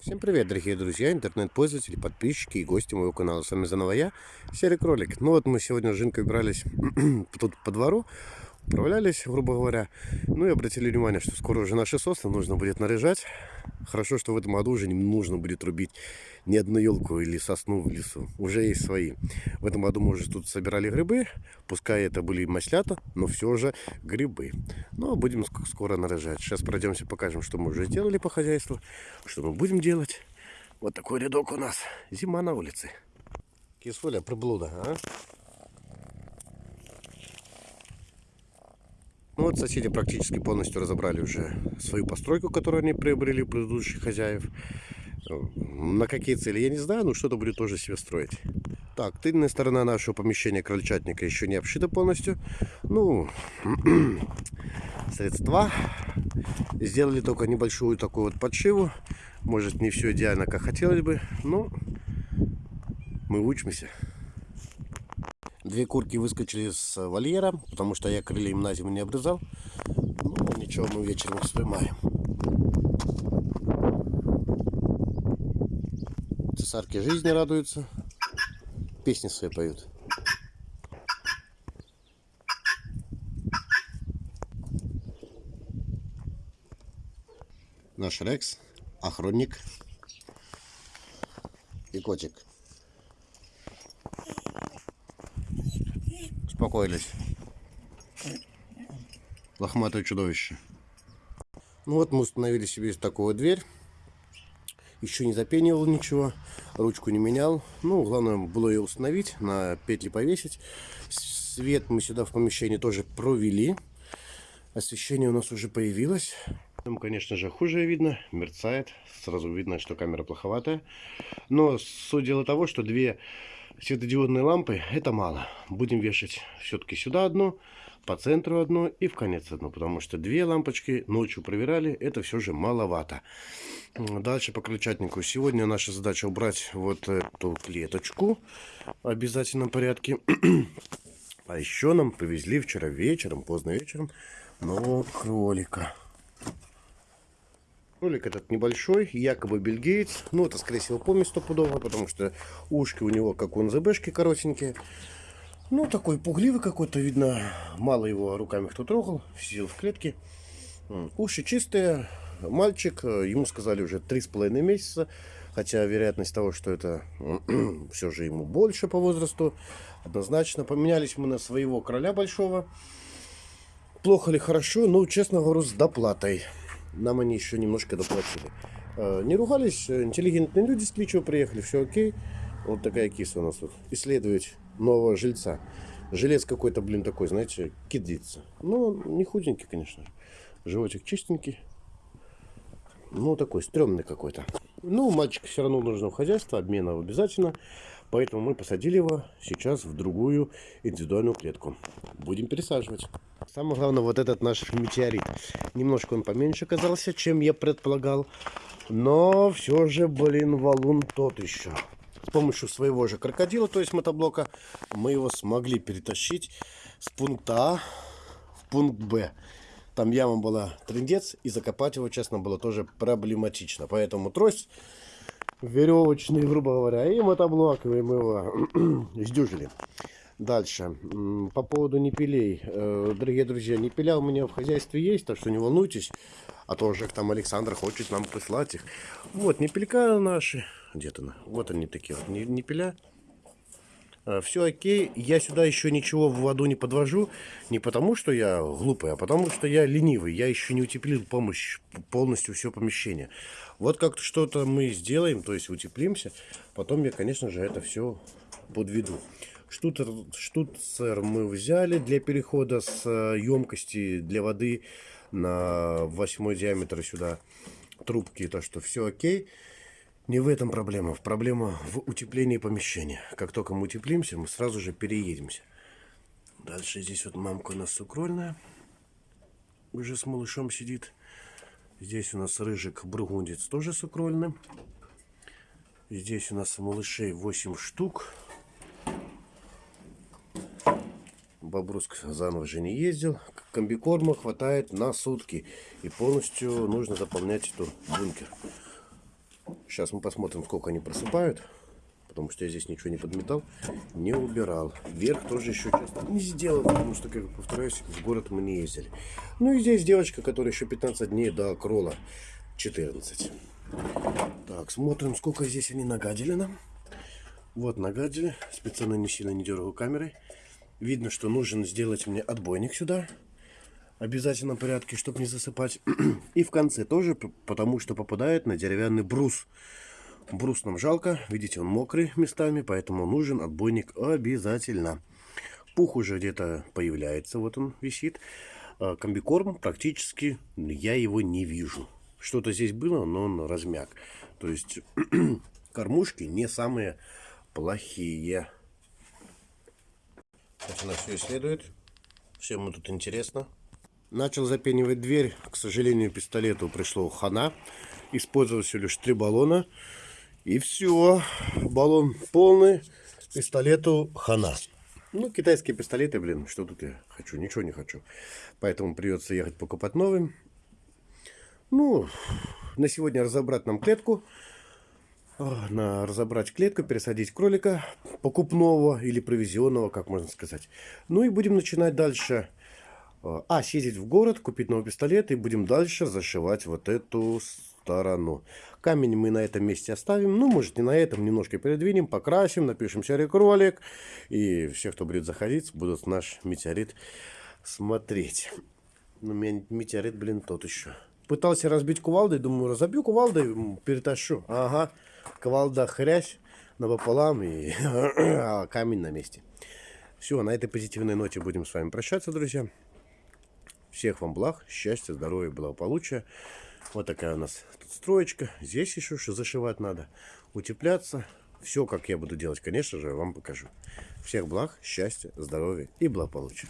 Всем привет, дорогие друзья, интернет-пользователи, подписчики и гости моего канала. С вами заново я, Серый Кролик. Ну вот мы сегодня с Жинкой брались тут по двору, управлялись, грубо говоря. Ну и обратили внимание, что скоро уже наши сосны нужно будет наряжать. Хорошо, что в этом году уже не нужно будет рубить ни одну елку или сосну в лесу. Уже есть свои. В этом году мы уже тут собирали грибы. Пускай это были маслята, но все же грибы. Ну, а будем скоро наряжать. Сейчас пройдемся, покажем, что мы уже сделали по хозяйству. Что мы будем делать. Вот такой рядок у нас. Зима на улице. Кисуля, приблуда, а? Ну вот соседи практически полностью разобрали уже свою постройку, которую они приобрели у предыдущих хозяев. На какие цели, я не знаю, но что-то будет тоже себе строить. Так, тыльная сторона нашего помещения крольчатника еще не обшита полностью. Ну, средства. Сделали только небольшую такую вот подшиву. Может, не все идеально, как хотелось бы, но мы учимся. Две курки выскочили с вольера, потому что я крылья им на зиму не обрезал. Ну, ничего, мы вечером их споймаем. Цесарки жизни радуются. Песни свои поют. Наш Рекс, охранник и котик. Успокоились. Лохматое чудовище. Ну вот мы установили себе такую дверь. Еще не запенивал ничего. Ручку не менял. Ну, главное было ее установить, на петли повесить. Свет мы сюда в помещении тоже провели. Освещение у нас уже появилось. Там, конечно же, хуже видно, мерцает. Сразу видно, что камера плоховатая. Но дела того, что две светодиодные лампы это мало. Будем вешать все-таки сюда одно, по центру одно и в конец одно. Потому что две лампочки ночью проверяли, это все же маловато. Дальше по крыльчатнику. Сегодня наша задача убрать вот эту клеточку в обязательном порядке. А еще нам повезли вчера вечером, поздно вечером, нового кролика. Ролик этот небольшой, якобы бельгиец. Ну, это, скорее всего, помесь стопудово, потому что ушки у него, как у НЗБшки, коротенькие. Ну, такой пугливый какой-то, видно, мало его руками кто трогал, сидел в клетке. Уши чистые, мальчик, ему сказали уже три с половиной месяца, хотя вероятность того, что это все же ему больше по возрасту, однозначно. Поменялись мы на своего короля большого. Плохо ли хорошо, ну, честно говорю, с доплатой нам они еще немножко доплатили. Э, не ругались, э, интеллигентные люди с Твичева приехали, все окей. Вот такая киса у нас тут. Исследовать нового жильца. Жилец какой-то, блин, такой, знаете, кидится. Ну, не худенький, конечно. Животик чистенький. Ну, такой стрёмный какой-то. Ну, мальчика все равно нужно в хозяйство, обмена обязательно. Поэтому мы посадили его сейчас в другую индивидуальную клетку. Будем пересаживать. Самое главное, вот этот наш метеорит. Немножко он поменьше оказался, чем я предполагал. Но все же, блин, валун тот еще. С помощью своего же крокодила, то есть мотоблока, мы его смогли перетащить с пункта А в пункт Б. Там яма была трендец, и закопать его, честно, было тоже проблематично. Поэтому трость веревочный, грубо говоря, и мотоблок, и мы его сдюжили. Дальше. По поводу непилей. Э, дорогие друзья, непиля у меня в хозяйстве есть, так что не волнуйтесь. А то уже там Александр хочет нам прислать их. Вот, непелька наши. Где-то Вот они такие вот, непиля. Э, Все окей. Я сюда еще ничего в воду не подвожу. Не потому, что я глупый, а потому, что я ленивый. Я еще не утеплил помощь, полностью все помещение. Вот как что-то мы сделаем, то есть утеплимся. Потом я, конечно же, это все подведу. Штуцер, штуцер мы взяли для перехода с емкости для воды на 8 диаметр сюда трубки. Так что все окей. Не в этом проблема. Проблема в утеплении помещения. Как только мы утеплимся, мы сразу же переедемся. Дальше здесь вот мамка у нас сукрольная. Уже с малышом сидит. Здесь у нас рыжик бургундец тоже сукрольный. Здесь у нас малышей 8 штук. Бобруск заново же не ездил. Комбикорма хватает на сутки. И полностью нужно заполнять эту бункер. Сейчас мы посмотрим, сколько они просыпают. Потому что я здесь ничего не подметал, не убирал. Вверх тоже еще часто не сделал, потому что, как повторяюсь, в город мы не ездили. Ну и здесь девочка, которая еще 15 дней до крола. 14. Так, смотрим, сколько здесь они нагадили нам. Вот нагадили. Специально не сильно не дергаю камерой. Видно, что нужен сделать мне отбойник сюда. Обязательно в порядке, чтобы не засыпать. И в конце тоже, потому что попадает на деревянный брус. Брус нам жалко. Видите, он мокрый местами, поэтому нужен отбойник обязательно. Пух уже где-то появляется. Вот он висит. А комбикорм практически я его не вижу. Что-то здесь было, но он размяк. То есть кормушки не самые плохие. Сейчас она все исследует. Всем тут интересно. Начал запенивать дверь. К сожалению, пистолету пришло хана. Использовал всего лишь три баллона. И все. Баллон полный. Пистолету хана. Ну, китайские пистолеты, блин, что тут я хочу? Ничего не хочу. Поэтому придется ехать покупать новым. Ну, на сегодня разобрать нам клетку. На разобрать клетку, пересадить кролика покупного или провизионного, как можно сказать. Ну и будем начинать дальше. А, съездить в город, купить новый пистолет и будем дальше зашивать вот эту сторону. Камень мы на этом месте оставим. Ну, может, не на этом, немножко передвинем, покрасим, напишем серый кролик. И все, кто будет заходить, будут наш метеорит смотреть. Ну, метеорит, блин, тот еще. Пытался разбить кувалдой, думаю, разобью кувалдой, перетащу. Ага, кувалда хрясь напополам и а камень на месте. Все, на этой позитивной ноте будем с вами прощаться, друзья. Всех вам благ, счастья, здоровья, благополучия. Вот такая у нас тут строечка. Здесь еще что зашивать надо. Утепляться. Все, как я буду делать, конечно же, вам покажу. Всех благ, счастья, здоровья и благополучия.